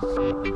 Thank